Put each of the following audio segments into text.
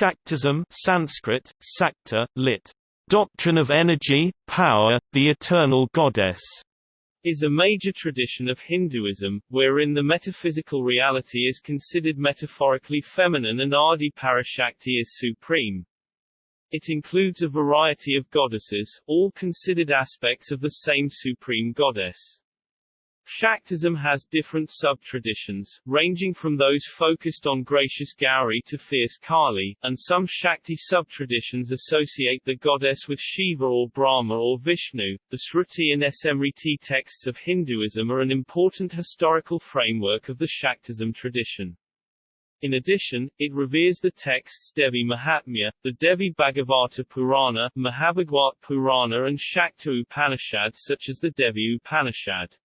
Shaktism Sanskrit, Sakta, lit. Doctrine of energy, power, the eternal goddess is a major tradition of Hinduism, wherein the metaphysical reality is considered metaphorically feminine and Adi Parashakti is supreme. It includes a variety of goddesses, all considered aspects of the same supreme goddess. Shaktism has different sub-traditions, ranging from those focused on gracious Gauri to fierce Kali, and some Shakti sub-traditions associate the goddess with Shiva or Brahma or Vishnu. The Shruti and Smriti texts of Hinduism are an important historical framework of the Shaktism tradition. In addition, it reveres the texts Devi Mahatmya, the Devi Bhagavata Purana, Mahabhagwat Purana and Shakta Upanishads such as the Devi Upanishad.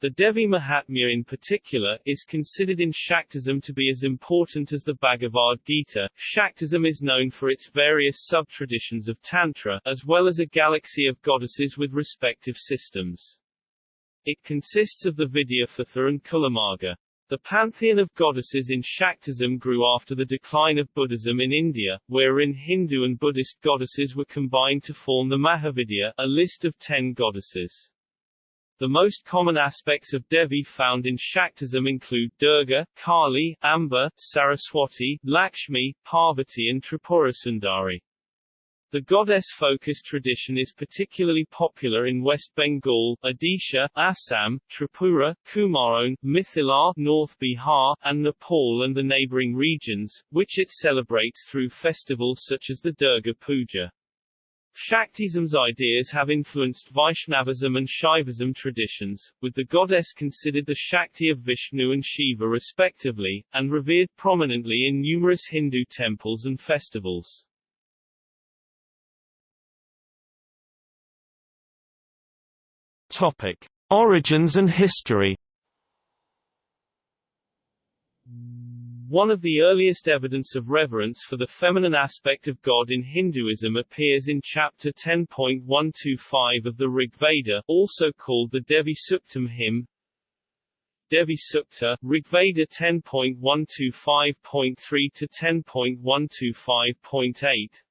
The Devi Mahatmya in particular, is considered in Shaktism to be as important as the Bhagavad Gita. Shaktism is known for its various sub-traditions of Tantra, as well as a galaxy of goddesses with respective systems. It consists of the Vidyapatha and Kulamarga. The pantheon of goddesses in Shaktism grew after the decline of Buddhism in India, wherein Hindu and Buddhist goddesses were combined to form the Mahavidya, a list of ten goddesses. The most common aspects of Devi found in Shaktism include Durga, Kali, Amba, Saraswati, Lakshmi, Parvati and Tripurasundari. The goddess-focused tradition is particularly popular in West Bengal, Odisha, Assam, Tripura, Kumaon, Mithila, North Bihar, and Nepal and the neighboring regions, which it celebrates through festivals such as the Durga Puja. Shaktism's ideas have influenced Vaishnavism and Shaivism traditions, with the goddess considered the Shakti of Vishnu and Shiva respectively, and revered prominently in numerous Hindu temples and festivals. Topic: Origins and history. One of the earliest evidence of reverence for the feminine aspect of God in Hinduism appears in chapter 10.125 of the Rig Veda, also called the Devi Suktam hymn. Devi Sukta, Rigveda 10.125.3 to 10.125.8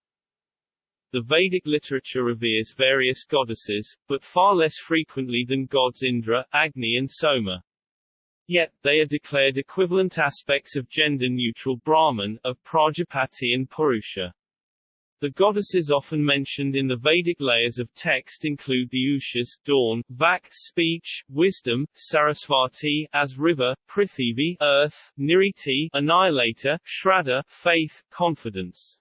the Vedic literature reveres various goddesses, but far less frequently than gods Indra, Agni and Soma. Yet, they are declared equivalent aspects of gender-neutral Brahman, of Prajapati and Purusha. The goddesses often mentioned in the Vedic layers of text include the Ushas, dawn, Vak, speech, wisdom, Sarasvati, as river, Prithivi, earth, Nirriti, annihilator, Shraddha, faith, confidence.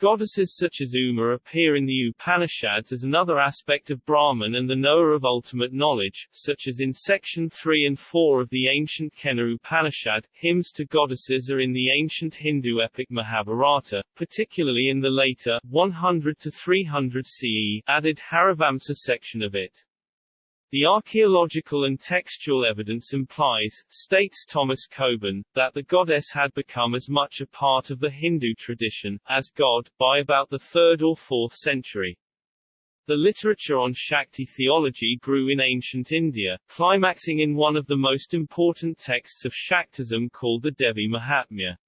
Goddesses such as Uma appear in the Upanishads as another aspect of Brahman and the knower of ultimate knowledge, such as in section 3 and 4 of the ancient Kena Upanishad. Hymns to goddesses are in the ancient Hindu epic Mahabharata, particularly in the later 100 to 300 CE added Harivamsa section of it. The archaeological and textual evidence implies, states Thomas Coburn, that the goddess had become as much a part of the Hindu tradition, as God, by about the 3rd or 4th century. The literature on Shakti theology grew in ancient India, climaxing in one of the most important texts of Shaktism called the Devi Mahatmya.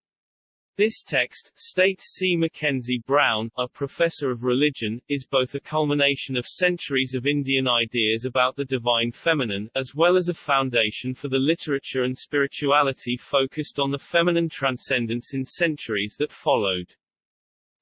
This text, states C. Mackenzie Brown, a professor of religion, is both a culmination of centuries of Indian ideas about the divine feminine, as well as a foundation for the literature and spirituality focused on the feminine transcendence in centuries that followed.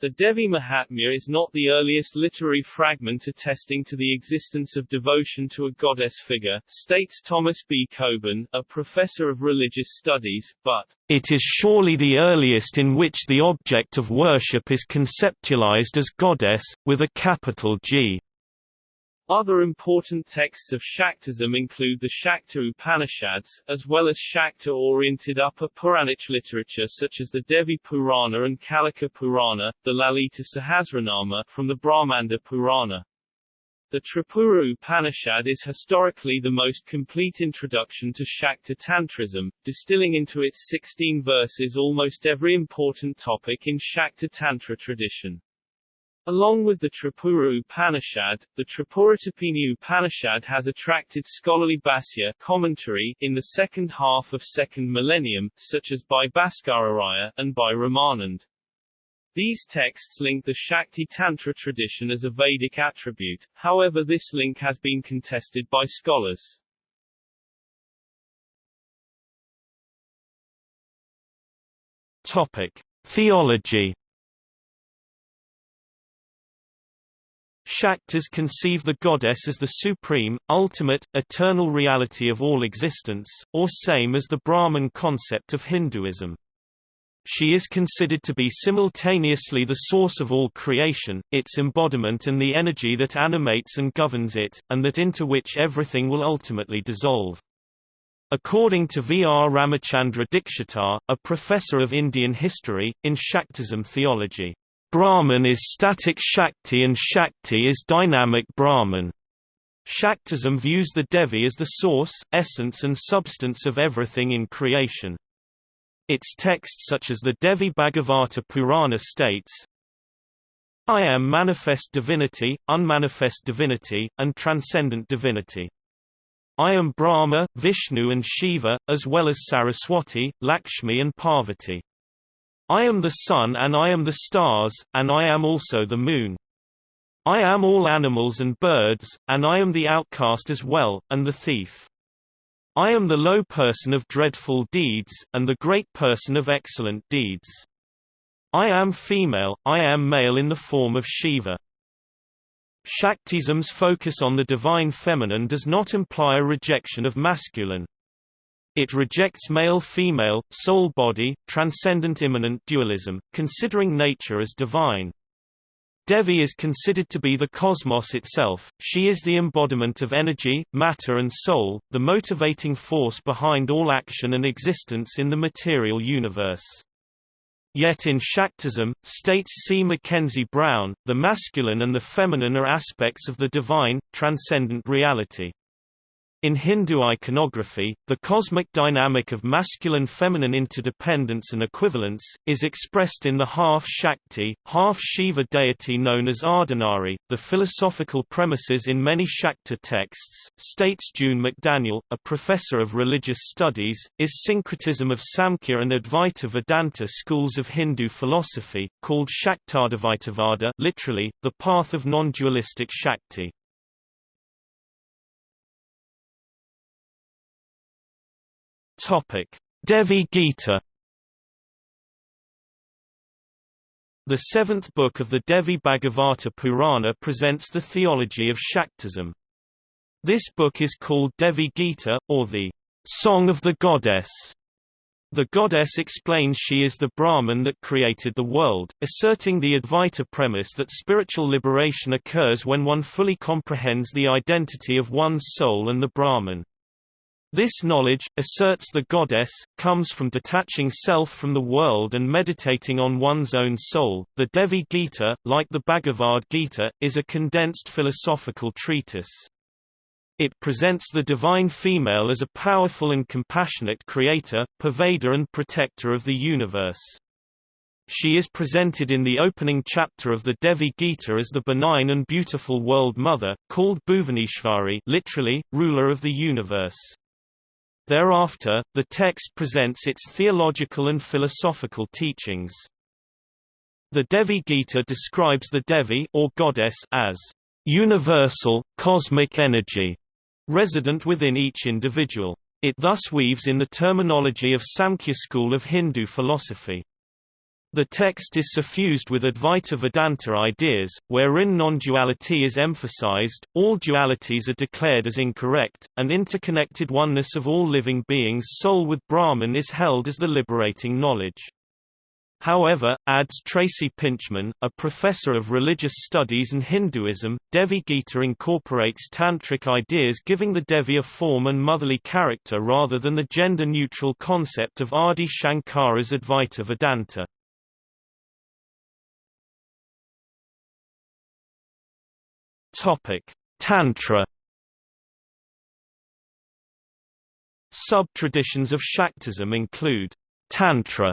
The Devi Mahatmya is not the earliest literary fragment attesting to the existence of devotion to a goddess figure, states Thomas B. Coburn, a professor of religious studies, but it is surely the earliest in which the object of worship is conceptualized as goddess, with a capital G. Other important texts of Shaktism include the Shakta Upanishads, as well as Shakta-oriented upper Puranic literature such as the Devi Purana and Kalika Purana, the Lalita Sahasranama from the Brahmanda Purana. The Tripura Upanishad is historically the most complete introduction to Shakta Tantrism, distilling into its 16 verses almost every important topic in Shakta Tantra tradition. Along with the Tripura Upanishad, the Tripuratapini Upanishad has attracted scholarly Bhashya commentary in the second half of second millennium, such as by Bhaskararaya, and by Ramanand. These texts link the Shakti Tantra tradition as a Vedic attribute, however this link has been contested by scholars. Topic: Theology. Shaktas conceive the goddess as the supreme, ultimate, eternal reality of all existence, or same as the Brahman concept of Hinduism. She is considered to be simultaneously the source of all creation, its embodiment and the energy that animates and governs it, and that into which everything will ultimately dissolve. According to V. R. Ramachandra Dikshitar, a professor of Indian history, in Shaktism theology, Brahman is static Shakti and Shakti is dynamic Brahman. Shaktism views the Devi as the source, essence and substance of everything in creation. Its texts such as the Devi Bhagavata Purana states, I am manifest divinity, unmanifest divinity, and transcendent divinity. I am Brahma, Vishnu and Shiva, as well as Saraswati, Lakshmi and Parvati. I am the sun and I am the stars, and I am also the moon. I am all animals and birds, and I am the outcast as well, and the thief. I am the low person of dreadful deeds, and the great person of excellent deeds. I am female, I am male in the form of Shiva. Shaktism's focus on the divine feminine does not imply a rejection of masculine. It rejects male-female, soul-body, transcendent immanent dualism, considering nature as divine. Devi is considered to be the cosmos itself, she is the embodiment of energy, matter and soul, the motivating force behind all action and existence in the material universe. Yet in Shaktism, states C. Mackenzie Brown, the masculine and the feminine are aspects of the divine, transcendent reality. In Hindu iconography, the cosmic dynamic of masculine-feminine interdependence and equivalence, is expressed in the half-Shakti, half-Shiva deity known as Ardhanari. The philosophical premises in many Shakta texts, states June McDaniel, a professor of religious studies, is syncretism of Samkhya and Advaita Vedanta schools of Hindu philosophy, called Shaktadvaitavada literally, the path of non-dualistic Shakti. Topic: Devi Gita. The seventh book of the Devi Bhagavata Purana presents the theology of Shaktism. This book is called Devi Gita, or the Song of the Goddess. The goddess explains she is the Brahman that created the world, asserting the Advaita premise that spiritual liberation occurs when one fully comprehends the identity of one's soul and the Brahman. This knowledge, asserts the goddess, comes from detaching self from the world and meditating on one's own soul. The Devi Gita, like the Bhagavad Gita, is a condensed philosophical treatise. It presents the divine female as a powerful and compassionate creator, pervader and protector of the universe. She is presented in the opening chapter of the Devi Gita as the benign and beautiful world mother, called Bhuvaneshwari literally, ruler of the universe. Thereafter, the text presents its theological and philosophical teachings. The Devi Gita describes the Devi or goddess as universal, cosmic energy, resident within each individual. It thus weaves in the terminology of Samkhya school of Hindu philosophy. The text is suffused with Advaita Vedanta ideas, wherein non-duality is emphasized, all dualities are declared as incorrect, and interconnected oneness of all living beings soul with Brahman is held as the liberating knowledge. However, adds Tracy Pintchman, a professor of religious studies and Hinduism, Devi Gita incorporates tantric ideas giving the Devi a form and motherly character rather than the gender-neutral concept of Adi Shankara's Advaita Vedanta. Topic: Tantra. Sub-traditions of Shaktism include Tantra,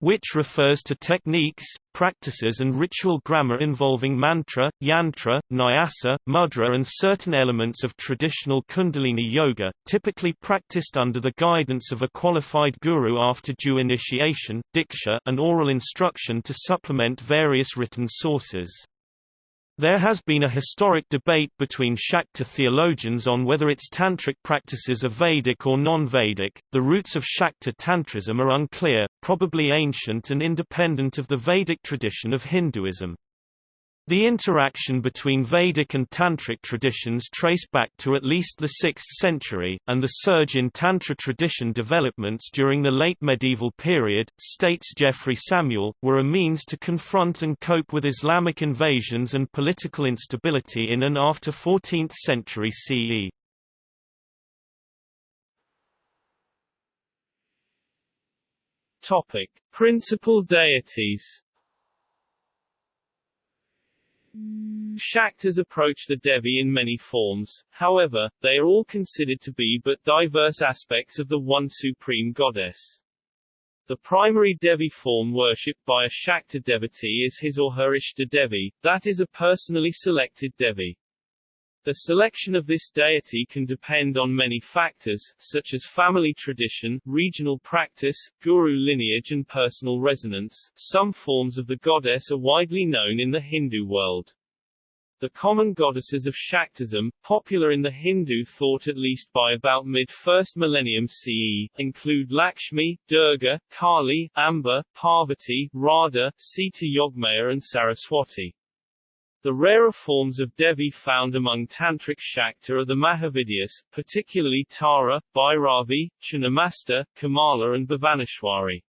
which refers to techniques, practices and ritual grammar involving mantra, yantra, nyasa, mudra and certain elements of traditional kundalini yoga, typically practiced under the guidance of a qualified guru after due initiation, diksha and oral instruction to supplement various written sources. There has been a historic debate between Shakta theologians on whether its tantric practices are Vedic or non-Vedic. The roots of Shakta tantrism are unclear, probably ancient and independent of the Vedic tradition of Hinduism. The interaction between Vedic and Tantric traditions trace back to at least the 6th century, and the surge in Tantra tradition developments during the late medieval period, states Geoffrey Samuel, were a means to confront and cope with Islamic invasions and political instability in and after 14th century CE. Topic: Principal deities. Shaktas approach the Devi in many forms, however, they are all considered to be but diverse aspects of the one supreme goddess. The primary Devi form worshipped by a Shakta devotee is his or her Ishta Devi, that is a personally selected Devi. The selection of this deity can depend on many factors, such as family tradition, regional practice, guru lineage and personal resonance. Some forms of the goddess are widely known in the Hindu world. The common goddesses of Shaktism, popular in the Hindu thought at least by about mid-first millennium CE, include Lakshmi, Durga, Kali, Amba, Parvati, Radha, Sita Yogmaya and Saraswati. The rarer forms of Devi found among Tantric Shakta are the Mahavidyas, particularly Tara, Bhairavi, Chinnamasta, Kamala and Bhuvaneshwari.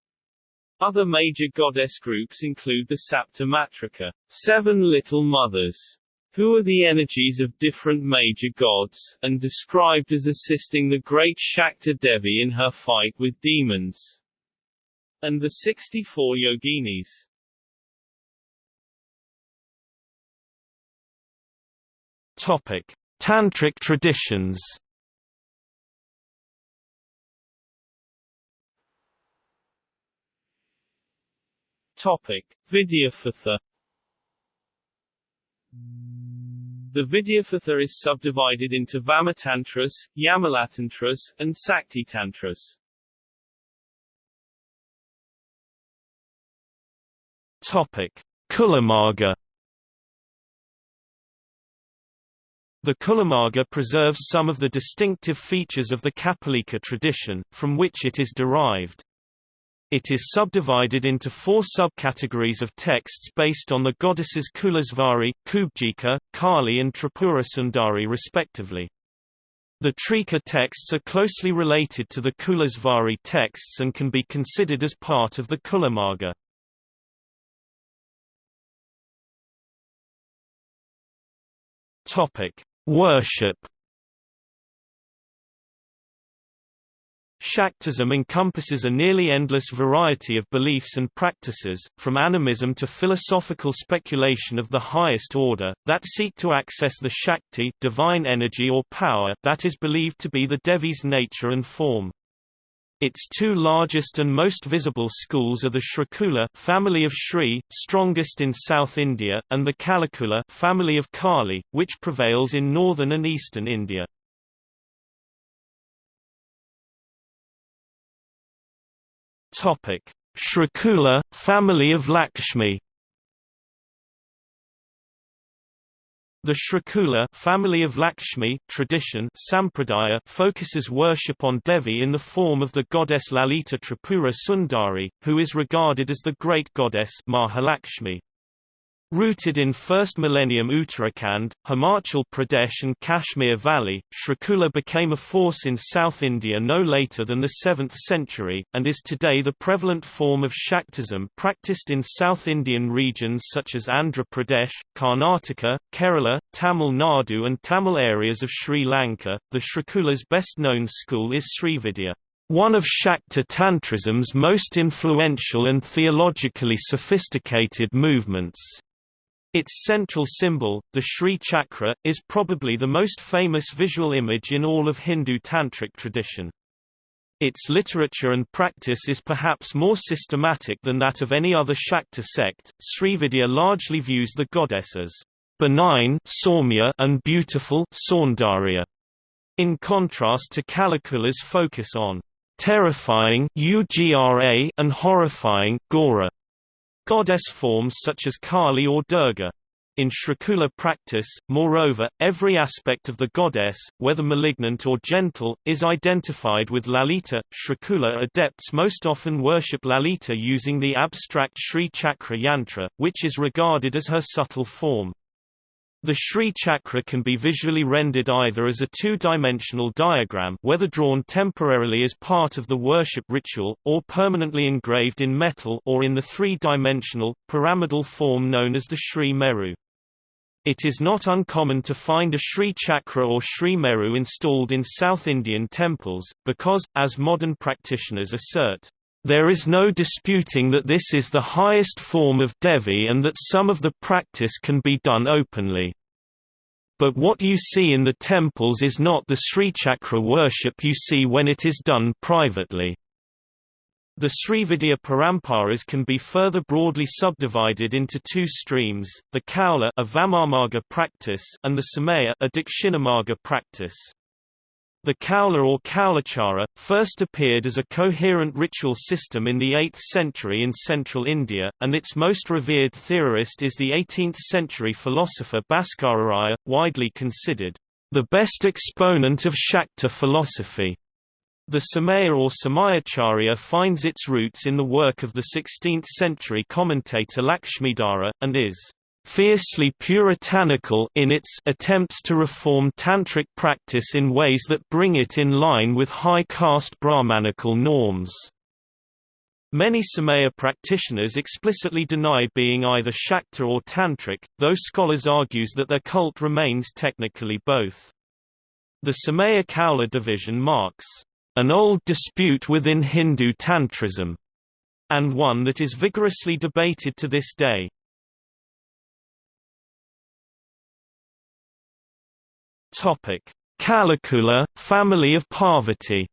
Other major goddess groups include the Sapta Matrika, seven little mothers, who are the energies of different major gods, and described as assisting the great Shakta Devi in her fight with demons, and the 64 yoginis. Topic: Tantric traditions. Topic: Vidyapatha. The Vidyapatha is subdivided into Vamatantras, Yamalatantras, and Saktitantras. Topic: Kulamarga. The Kulamarga preserves some of the distinctive features of the Kapalika tradition, from which it is derived. It is subdivided into four subcategories of texts based on the goddesses Kulasvari, Kubjika, Kali and Tripura Sundari respectively. The Trika texts are closely related to the Kulasvari texts and can be considered as part of the Kulamarga. Topic: Worship Shaktism encompasses a nearly endless variety of beliefs and practices, from animism to philosophical speculation of the highest order, that seek to access the Shakti divine energy or power that is believed to be the Devi's nature and form. Its two largest and most visible schools are the Shrikula family of Shri, strongest in South India, and the Kalikula family of Kali, which prevails in northern and eastern India. Topic: Shrikula family of Lakshmi The Shrikula family of Lakshmi tradition Sampradaya focuses worship on Devi in the form of the goddess Lalita Tripura Sundari, who is regarded as the great goddess Mahalakshmi. Rooted in 1st millennium Uttarakhand, Himachal Pradesh and Kashmir Valley, Shrikula became a force in South India no later than the 7th century, and is today the prevalent form of Shaktism practiced in South Indian regions such as Andhra Pradesh, Karnataka, Kerala, Tamil Nadu and Tamil areas of Sri Lanka. The Shrikula's best known school is Srividya. One of Shakta Tantrism's most influential and theologically sophisticated movements. Its central symbol, the Sri Chakra, is probably the most famous visual image in all of Hindu Tantric tradition. Its literature and practice is perhaps more systematic than that of any other Shakta sect. Srividya largely views the goddess as benign and beautiful in contrast to Kalikula's focus on terrifying and horrifying goddess forms such as Kali or Durga. In Shrikula practice, moreover, every aspect of the goddess, whether malignant or gentle, is identified with Lalita. Shrikula adepts most often worship Lalita using the abstract Sri Chakra yantra, which is regarded as her subtle form. The Sri Chakra can be visually rendered either as a two-dimensional diagram whether drawn temporarily as part of the worship ritual, or permanently engraved in metal or in the three-dimensional, pyramidal form known as the Sri Meru. It is not uncommon to find a Sri Chakra or Sri Meru installed in South Indian temples, because, as modern practitioners assert, there is no disputing that this is the highest form of Devi and that some of the practice can be done openly. But what you see in the temples is not the Sri Chakra worship you see when it is done privately. The Srividya Paramparas can be further broadly subdivided into two streams, the Kaula a Vamamarga practice and the Samaya a Dakshinamarga practice. The Kaula or Kaulachara, first appeared as a coherent ritual system in the 8th century in central India, and its most revered theorist is the 18th-century philosopher Bhaskararaya, widely considered the best exponent of Shakta philosophy. The Samaya or Samayacharya finds its roots in the work of the 16th-century commentator Lakshmidhara, and is fiercely puritanical in its attempts to reform tantric practice in ways that bring it in line with high caste Brahmanical norms. Many Samaya practitioners explicitly deny being either Shakta or Tantric, though scholars argues that their cult remains technically both. The Samaya Kaula division marks an old dispute within Hindu Tantrism, and one that is vigorously debated to this day. Topic: Kalikula, family of Parvati.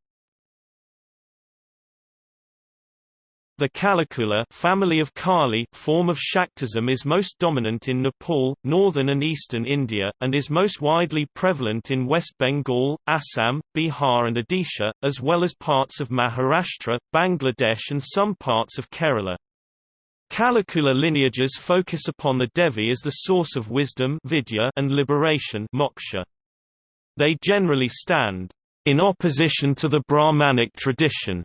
The Kalikula family of Kali form of Shaktism is most dominant in Nepal, northern and eastern India, and is most widely prevalent in West Bengal, Assam, Bihar and Odisha, as well as parts of Maharashtra, Bangladesh and some parts of Kerala. Kalikula lineages focus upon the Devi as the source of wisdom vidya and liberation moksha. They generally stand in opposition to the Brahmanic tradition,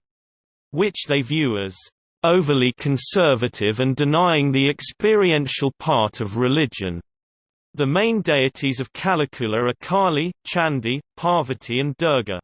which they view as overly conservative and denying the experiential part of religion. The main deities of Kalikula are Kali, Chandi, Parvati and Durga.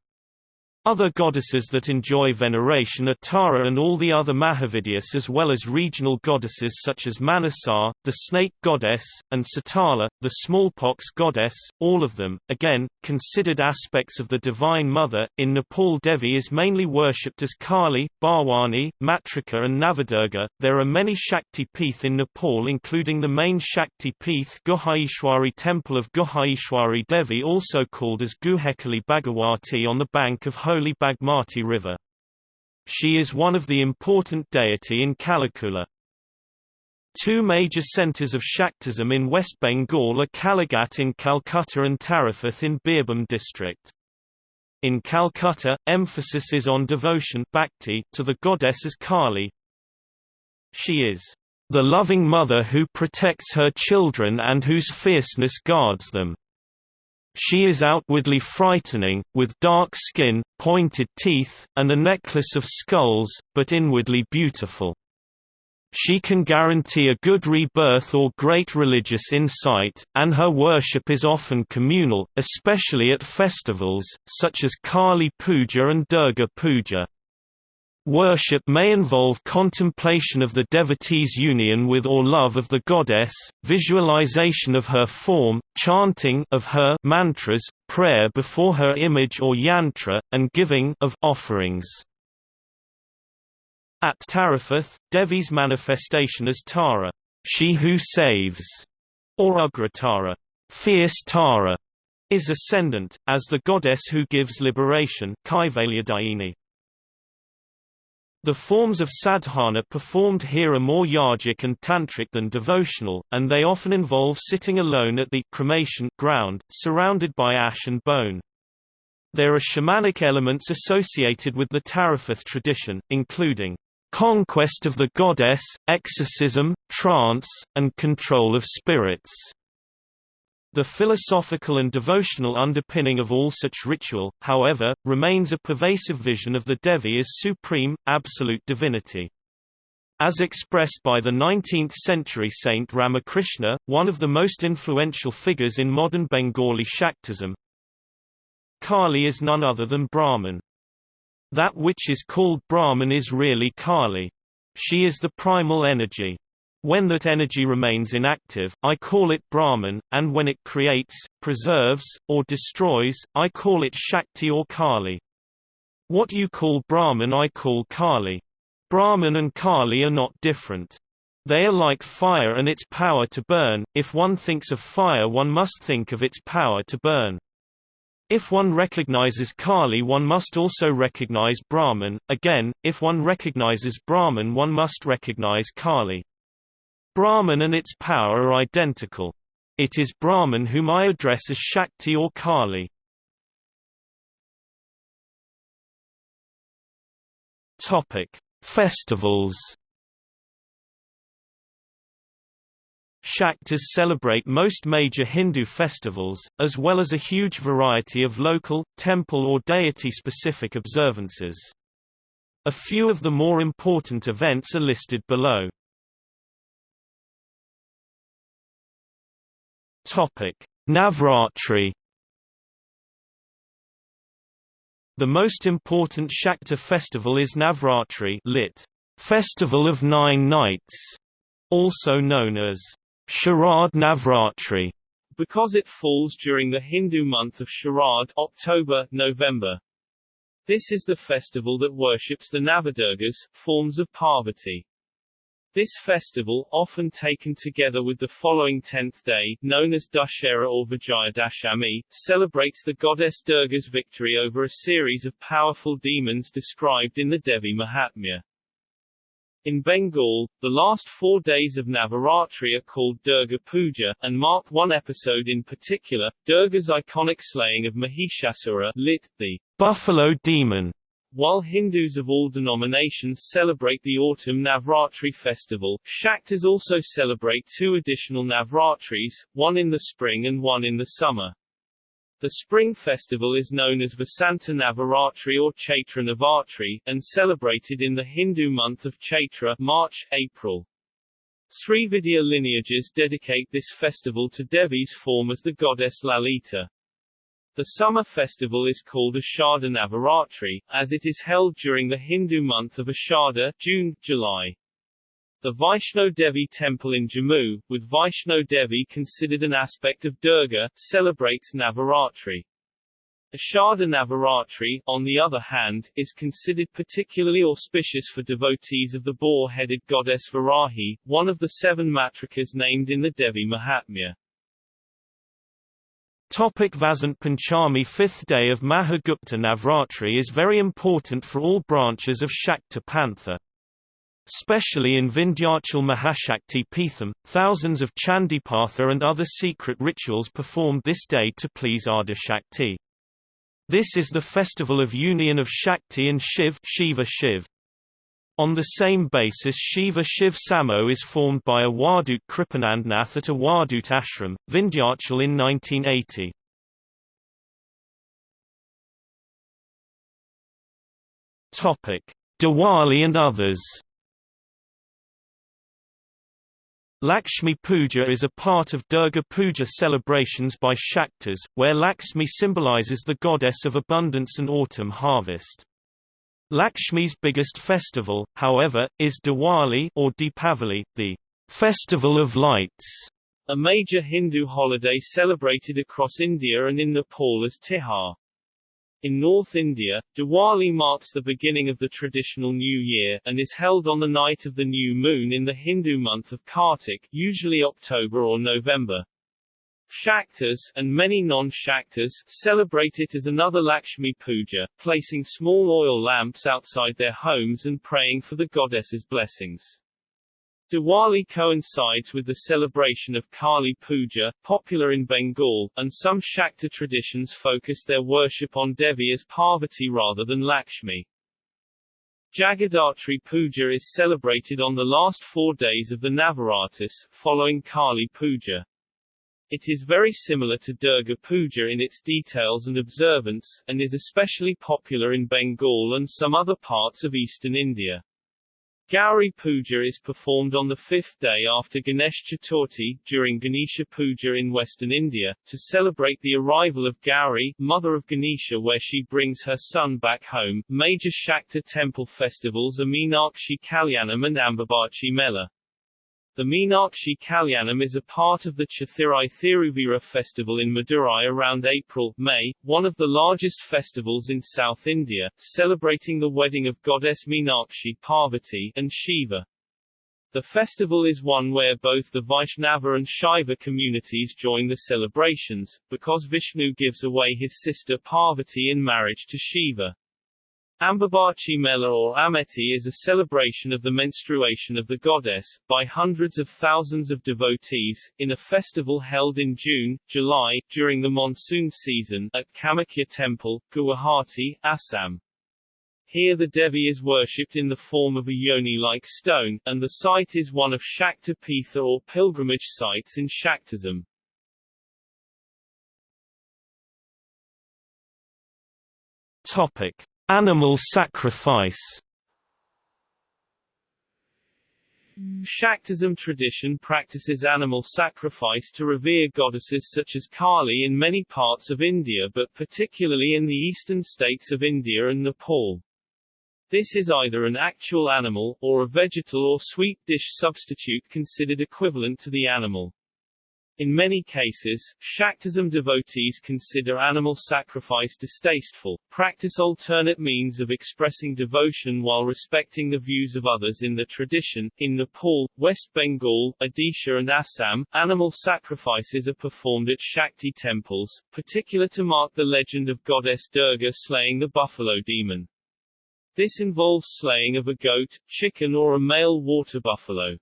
Other goddesses that enjoy veneration are Tara and all the other Mahavidyas as well as regional goddesses such as Manasa, the snake goddess, and Satala, the smallpox goddess, all of them, again, considered aspects of the Divine Mother. In Nepal Devi is mainly worshipped as Kali, Bharwani, Matrika and Navadurga. There are many Shakti Peeth in Nepal including the main Shakti Peeth Guhaishwari Temple of Guhaishwari Devi also called as Guhekali Bhagawati on the bank of holy Bagmati River. She is one of the important deity in Kalikula. Two major centres of Shaktism in West Bengal are Kalighat in Calcutta and Tarapith in Birbhum district. In Calcutta, emphasis is on devotion bhakti to the goddess as Kali. She is the loving mother who protects her children and whose fierceness guards them. She is outwardly frightening, with dark skin, pointed teeth, and a necklace of skulls, but inwardly beautiful. She can guarantee a good rebirth or great religious insight, and her worship is often communal, especially at festivals, such as Kali Puja and Durga Puja. Worship may involve contemplation of the devotee's union with or love of the goddess, visualization of her form, chanting of her mantras, prayer before her image or yantra, and giving of offerings. At Tarapith, Devi's manifestation as Tara, she who saves, or Ugratara, fierce Tara, is ascendant, as the goddess who gives liberation Kaivalyadayini. The forms of sadhana performed here are more yogic and tantric than devotional, and they often involve sitting alone at the cremation ground, surrounded by ash and bone. There are shamanic elements associated with the Tarapith tradition, including conquest of the goddess, exorcism, trance, and control of spirits. The philosophical and devotional underpinning of all such ritual, however, remains a pervasive vision of the Devi as supreme, absolute divinity. As expressed by the 19th-century saint Ramakrishna, one of the most influential figures in modern Bengali Shaktism, Kali is none other than Brahman. That which is called Brahman is really Kali. She is the primal energy. When that energy remains inactive, I call it Brahman, and when it creates, preserves, or destroys, I call it Shakti or Kali. What you call Brahman I call Kali. Brahman and Kali are not different. They are like fire and its power to burn, if one thinks of fire one must think of its power to burn. If one recognizes Kali one must also recognize Brahman, again, if one recognizes Brahman one must recognize Kali. Brahman and its power are identical. It is Brahman whom I address as Shakti or Kali. Topic: Festivals. Shaktas celebrate most major Hindu festivals, as well as a huge variety of local, temple or deity-specific observances. A few of the more important events are listed below. Navratri. The most important Shakta festival is Navratri, lit. Festival of Nine Nights, also known as Sharad Navratri, because it falls during the Hindu month of Sharad, October, November. This is the festival that worships the Navadurgas, forms of Parvati. This festival, often taken together with the following tenth day, known as Dussehra or Vijayadashami, celebrates the goddess Durga's victory over a series of powerful demons described in the Devi Mahatmya. In Bengal, the last four days of Navaratri are called Durga Puja, and mark one episode in particular, Durga's iconic slaying of Mahishasura lit, the buffalo demon, while Hindus of all denominations celebrate the autumn Navratri festival, Shaktas also celebrate two additional Navratris, one in the spring and one in the summer. The spring festival is known as Vasanta Navaratri or Chaitra Navaratri, and celebrated in the Hindu month of Chaitra March, April. Srividya lineages dedicate this festival to Devi's form as the goddess Lalita. The summer festival is called Ashada Navaratri, as it is held during the Hindu month of Ashada June, July. The Vaishno Devi temple in Jammu, with Vaishno Devi considered an aspect of Durga, celebrates Navaratri. Ashada Navaratri, on the other hand, is considered particularly auspicious for devotees of the boar-headed goddess Varahi, one of the seven matrikas named in the Devi Mahatmya. Topic Vasant Panchami Fifth day of Mahagupta Navratri is very important for all branches of Shakta Pantha. Especially in Vindhyachal Mahashakti Peetham, thousands of Chandipatha and other secret rituals performed this day to please Adi Shakti. This is the festival of union of Shakti and Shiv Shiva Shiv. On the same basis Shiva Shiv Samo is formed by a Wadut Kripanandnath at a Wadut ashram, Vindhyachal in 1980. Diwali and others Lakshmi Puja is a part of Durga Puja celebrations by Shaktas, where Lakshmi symbolizes the goddess of abundance and autumn harvest. Lakshmi's biggest festival, however, is Diwali or Deepavali, the Festival of Lights, a major Hindu holiday celebrated across India and in Nepal as Tihar. In North India, Diwali marks the beginning of the traditional New Year, and is held on the night of the new moon in the Hindu month of Kartik usually October or November. Shaktas, and many non-Shaktas, celebrate it as another Lakshmi Puja, placing small oil lamps outside their homes and praying for the goddess's blessings. Diwali coincides with the celebration of Kali Puja, popular in Bengal, and some Shakta traditions focus their worship on Devi as Parvati rather than Lakshmi. Jagaddhatri Puja is celebrated on the last four days of the Navaratris, following Kali Puja. It is very similar to Durga Puja in its details and observance, and is especially popular in Bengal and some other parts of eastern India. Gauri Puja is performed on the fifth day after Ganesh Chaturthi, during Ganesha Puja in western India, to celebrate the arrival of Gauri, mother of Ganesha where she brings her son back home. Major Shakta temple festivals are Meenakshi Kalyanam and Ambubachi Mela. The Meenakshi Kalyanam is a part of the Chithirai Thiruvizha festival in Madurai around April-May, one of the largest festivals in South India, celebrating the wedding of goddess Meenakshi Parvati and Shiva. The festival is one where both the Vaishnava and Shaiva communities join the celebrations, because Vishnu gives away his sister Parvati in marriage to Shiva. Ambubachi Mela or Ameti is a celebration of the menstruation of the goddess, by hundreds of thousands of devotees, in a festival held in June, July, during the monsoon season, at Kamakhya Temple, Guwahati, Assam. Here the Devi is worshipped in the form of a yoni-like stone, and the site is one of Shakta Pitha or pilgrimage sites in Shaktism. Topic. Animal sacrifice Shaktism tradition practices animal sacrifice to revere goddesses such as Kali in many parts of India but particularly in the eastern states of India and Nepal. This is either an actual animal, or a vegetal or sweet dish substitute considered equivalent to the animal. In many cases, Shaktism devotees consider animal sacrifice distasteful, practice alternate means of expressing devotion while respecting the views of others in the tradition. In Nepal, West Bengal, Odisha and Assam, animal sacrifices are performed at Shakti temples, particular to mark the legend of goddess Durga slaying the buffalo demon. This involves slaying of a goat, chicken or a male water buffalo.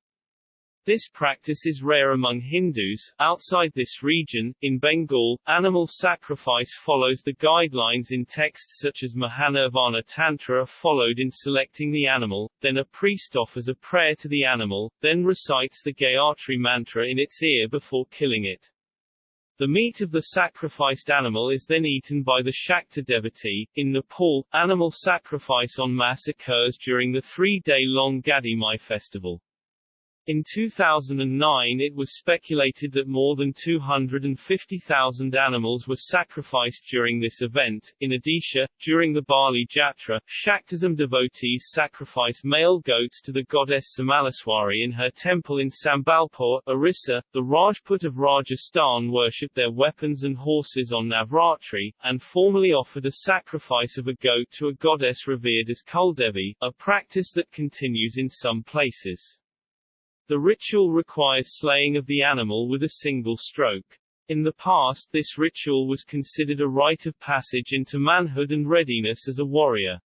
This practice is rare among Hindus. Outside this region, in Bengal, animal sacrifice follows the guidelines in texts such as Mahanirvana Tantra are followed in selecting the animal, then a priest offers a prayer to the animal, then recites the Gayatri mantra in its ear before killing it. The meat of the sacrificed animal is then eaten by the Shakta devotee. In Nepal, animal sacrifice en masse occurs during the three-day-long Gadhimai festival. In 2009 it was speculated that more than 250,000 animals were sacrificed during this event. In Odisha, during the Bali Jatra, Shaktism devotees sacrifice male goats to the goddess Samaleswari in her temple in Sambalpur, Orissa. The Rajput of Rajasthan worship their weapons and horses on Navratri, and formally offered a sacrifice of a goat to a goddess revered as Kuldevi, a practice that continues in some places. The ritual requires slaying of the animal with a single stroke. In the past this ritual was considered a rite of passage into manhood and readiness as a warrior.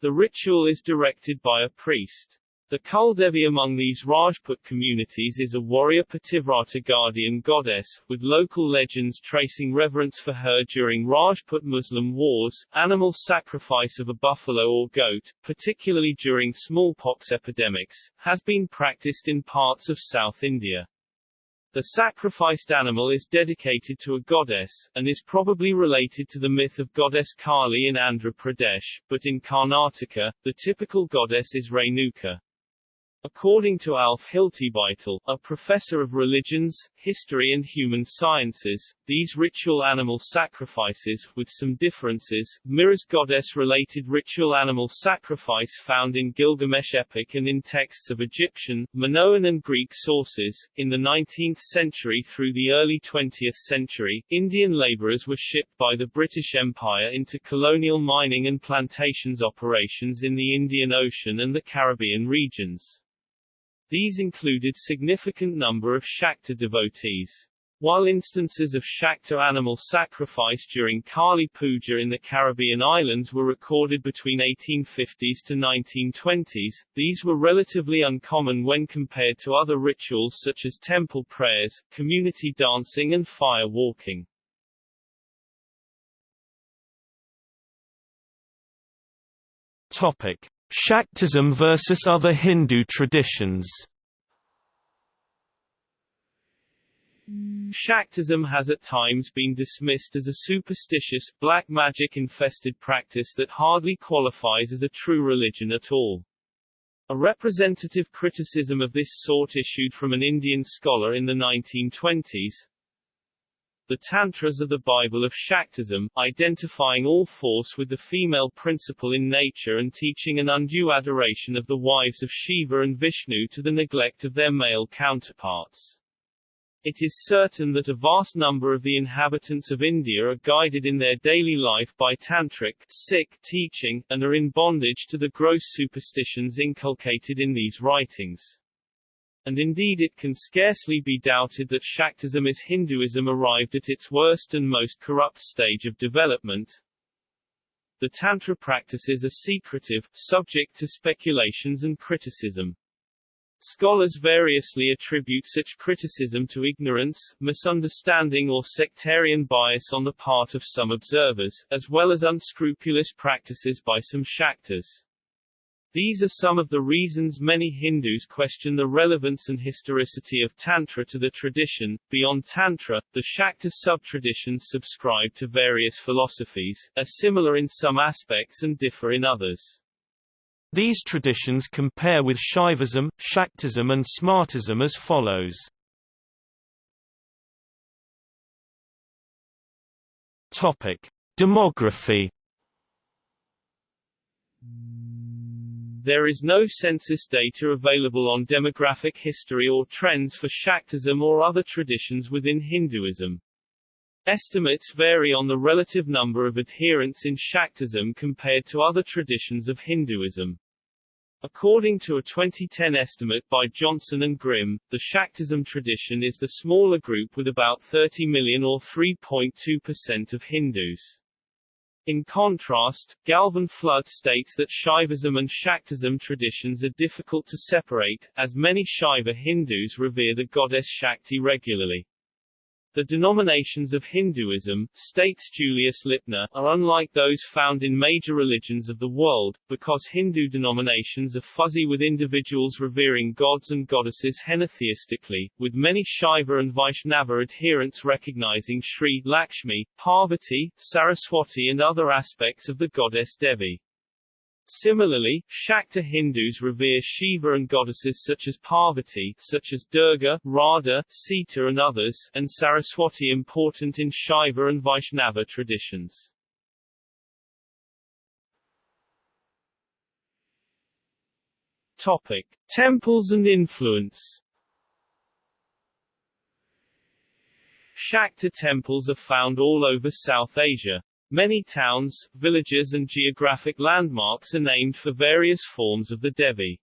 The ritual is directed by a priest. The Kuldevi among these Rajput communities is a warrior Pativrata guardian goddess, with local legends tracing reverence for her during Rajput Muslim wars. Animal sacrifice of a buffalo or goat, particularly during smallpox epidemics, has been practiced in parts of South India. The sacrificed animal is dedicated to a goddess, and is probably related to the myth of goddess Kali in Andhra Pradesh, but in Karnataka, the typical goddess is Renuka. According to Alf Hiltebeitel, a professor of religions, history and human sciences, these ritual animal sacrifices, with some differences, mirrors goddess-related ritual animal sacrifice found in Gilgamesh epic and in texts of Egyptian, Minoan and Greek sources. In the 19th century through the early 20th century, Indian laborers were shipped by the British Empire into colonial mining and plantations operations in the Indian Ocean and the Caribbean regions. These included significant number of Shakta devotees. While instances of Shakta animal sacrifice during Kali Puja in the Caribbean islands were recorded between 1850s to 1920s, these were relatively uncommon when compared to other rituals such as temple prayers, community dancing and fire walking. Topic: Shaktism versus other Hindu traditions. Shaktism has at times been dismissed as a superstitious, black magic-infested practice that hardly qualifies as a true religion at all. A representative criticism of this sort issued from an Indian scholar in the 1920s, the Tantras are the Bible of Shaktism, identifying all force with the female principle in nature and teaching an undue adoration of the wives of Shiva and Vishnu to the neglect of their male counterparts. It is certain that a vast number of the inhabitants of India are guided in their daily life by tantric Sikh teaching, and are in bondage to the gross superstitions inculcated in these writings. And indeed it can scarcely be doubted that Shaktism is Hinduism arrived at its worst and most corrupt stage of development. The Tantra practices are secretive, subject to speculations and criticism. Scholars variously attribute such criticism to ignorance, misunderstanding or sectarian bias on the part of some observers, as well as unscrupulous practices by some Shaktas. These are some of the reasons many Hindus question the relevance and historicity of Tantra to the tradition. Beyond Tantra, the Shakta sub-traditions subscribe to various philosophies, are similar in some aspects and differ in others. These traditions compare with Shaivism, Shaktism and Smartism as follows. Topic: Demography. There is no census data available on demographic history or trends for Shaktism or other traditions within Hinduism. Estimates vary on the relative number of adherents in Shaktism compared to other traditions of Hinduism. According to a 2010 estimate by Johnson and Grim, the Shaktism tradition is the smaller group with about 30 million or 3.2% of Hindus. In contrast, Gavin Flood states that Shaivism and Shaktism traditions are difficult to separate, as many Shaiva Hindus revere the goddess Shakti regularly. The denominations of Hinduism, states Julius Lipner, are unlike those found in major religions of the world, because Hindu denominations are fuzzy with individuals revering gods and goddesses henotheistically, with many Shaiva and Vaishnava adherents recognizing Sri Lakshmi, Parvati, Saraswati and other aspects of the goddess Devi. Similarly, Shakta Hindus revere Shiva and goddesses such as Parvati, such as Durga, Radha, Sita and others, and Saraswati important in Shaiva and Vaishnava traditions. Topic: Temples and influence. Shakta temples are found all over South Asia. Many towns, villages and geographic landmarks are named for various forms of the Devi.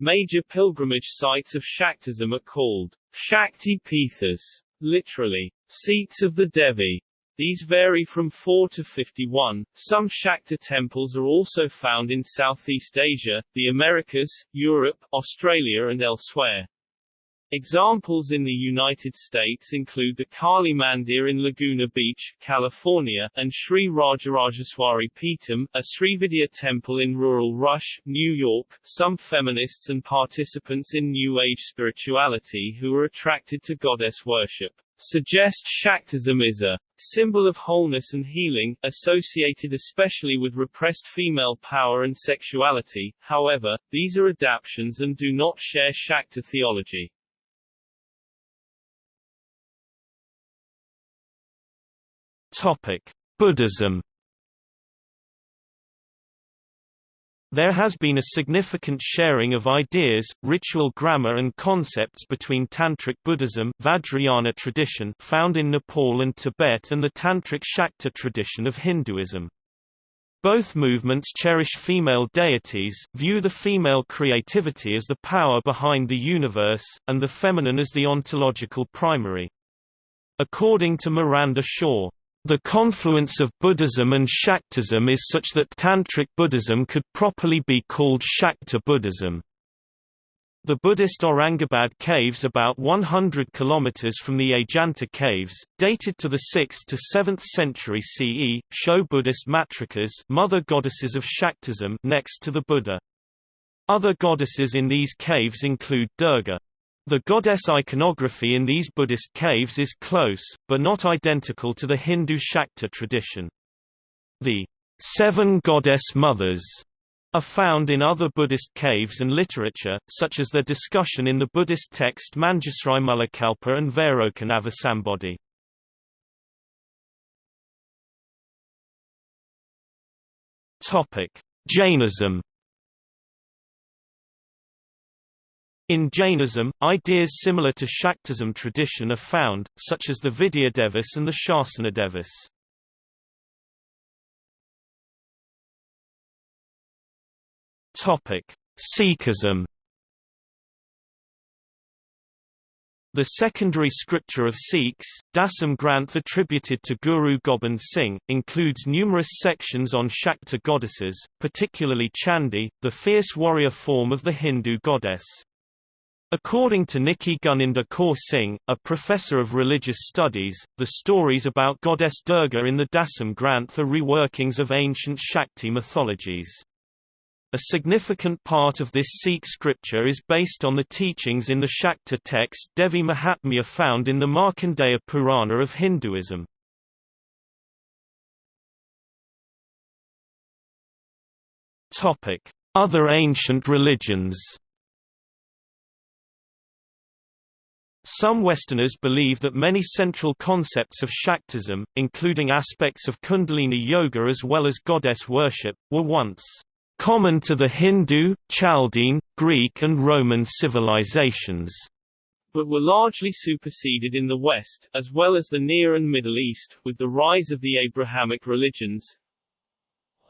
Major pilgrimage sites of Shaktism are called Shakti Pithas, literally, seats of the Devi. These vary from 4 to 51. Some Shakta temples are also found in Southeast Asia, the Americas, Europe, Australia and elsewhere. Examples in the United States include the Kali Mandir in Laguna Beach, California, and Sri Rajarajeswari Peetham, a Srividya temple in rural Rush, New York. Some feminists and participants in New Age spirituality who are attracted to goddess worship suggest Shaktism is a symbol of wholeness and healing, associated especially with repressed female power and sexuality. However, these are adaptations and do not share Shakta theology. Topic: Buddhism. There has been a significant sharing of ideas, ritual grammar and concepts between Tantric Buddhism Vajrayana tradition found in Nepal and Tibet and the Tantric Shakta tradition of Hinduism. Both movements cherish female deities, view the female creativity as the power behind the universe, and the feminine as the ontological primary. According to Miranda Shaw, the confluence of Buddhism and Shaktism is such that Tantric Buddhism could properly be called Shakta Buddhism. The Buddhist Aurangabad caves about 100 km from the Ajanta caves, dated to the 6th to 7th century CE, show Buddhist matrikas mother goddesses of Shaktism next to the Buddha. Other goddesses in these caves include Durga. The goddess iconography in these Buddhist caves is close, but not identical to the Hindu Shakta tradition. The seven goddess mothers are found in other Buddhist caves and literature, such as their discussion in the Buddhist text Manjusri Mulakalpa and Vairocanabhisambodhi. Jainism In Jainism, ideas similar to Shaktism tradition are found, such as the Vidyadevis and the Shasanadevis. Topic: Sikhism. The secondary scripture of Sikhs, Dasam Granth attributed to Guru Gobind Singh, includes numerous sections on Shakta goddesses, particularly Chandi, the fierce warrior form of the Hindu goddess. According to Nikky Guninder Kaur Singh, a professor of religious studies, the stories about goddess Durga in the Dasam Granth are reworkings of ancient Shakti mythologies. A significant part of this Sikh scripture is based on the teachings in the Shakta text Devi Mahatmya found in the Markandeya Purana of Hinduism. Other ancient religions Some Westerners believe that many central concepts of Shaktism, including aspects of Kundalini Yoga as well as goddess worship, were once common to the Hindu, Chaldean, Greek and Roman civilizations, but were largely superseded in the West, as well as the Near and Middle East, with the rise of the Abrahamic religions.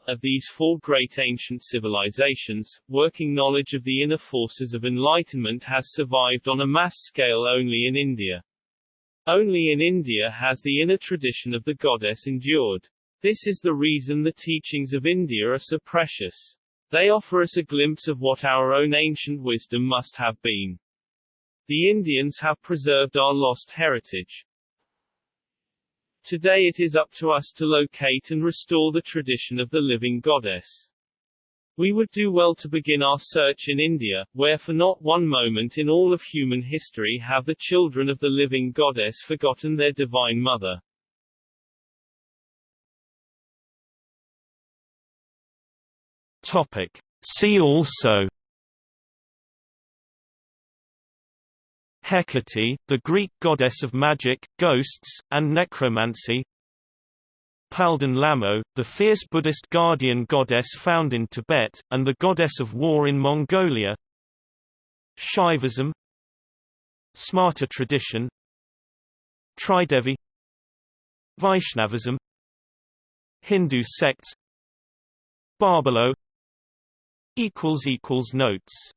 Of these four great ancient civilizations, working knowledge of the inner forces of enlightenment has survived on a mass scale only in India. Only in India has the inner tradition of the goddess endured. This is the reason the teachings of India are so precious. They offer us a glimpse of what our own ancient wisdom must have been. The Indians have preserved our lost heritage. Today it is up to us to locate and restore the tradition of the living goddess. We would do well to begin our search in India, where for not one moment in all of human history have the children of the living goddess forgotten their divine mother. Topic. See also Hecate, the Greek goddess of magic, ghosts, and necromancy. Palden Lamo, the fierce Buddhist guardian goddess found in Tibet, and the goddess of war in Mongolia. Shaivism. Smarta tradition. Tridevi. Vaishnavism. Hindu sects. Barbelo Notes